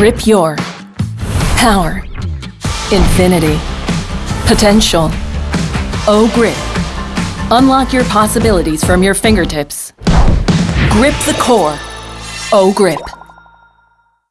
Grip your power, infinity, potential. O Grip. Unlock your possibilities from your fingertips. Grip the core. O Grip.